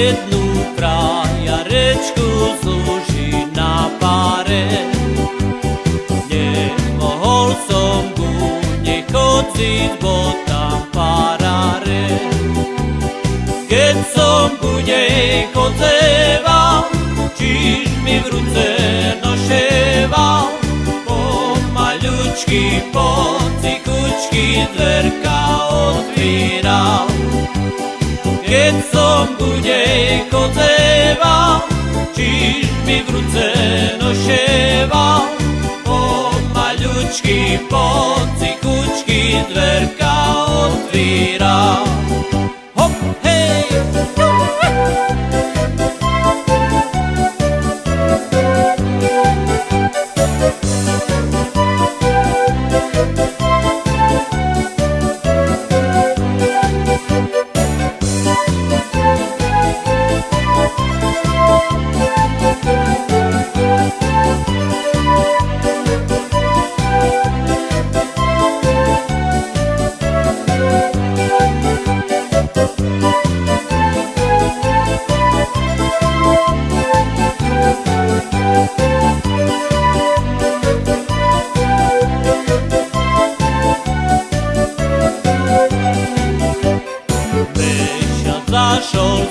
jednu trajarečku slúži na páre. Nemohol som ku nej chodiť, bo tam paráre. Keď som ku nej chodzeval, čiž mi v ruce noševal, pomaľučky, pocikučky dverka otvíral. Keď som ku nej chodzeval, čiž mi v ruce noševal, pomaľučky, pocikučky dverka otvíral.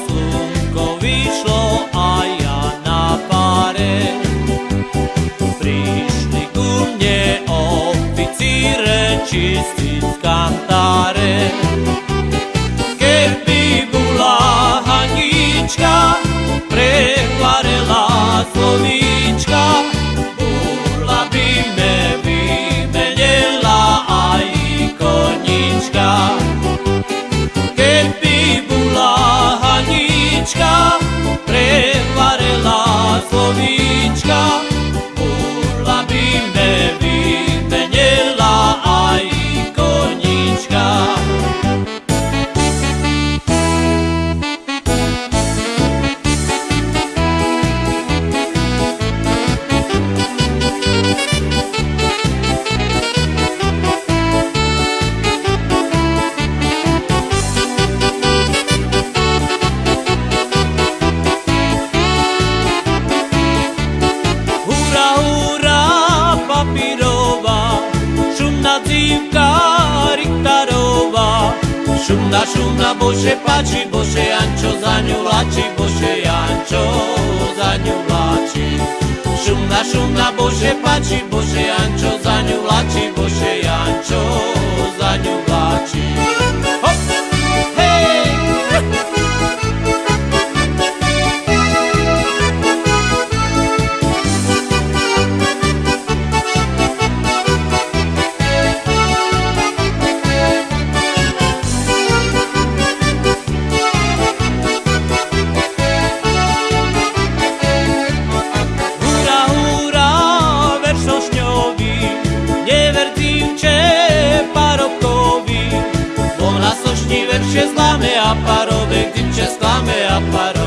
Slnko vyšlo a ja na páre. Prišli ku mne oficíre čistiť kantáre. Keby bola Hanička, prekvarela slovíčka, bola by me vymenila aj konička. Prevarila slovíčka, Šumná, šumná, bože páči, bože Jančo za ňu láči, bože Jančo za ňu láči. Šumná, šumná, bože páči, bože Jančo za ňu láči, bože Jančo Arabaya gideceğiz kame yaparız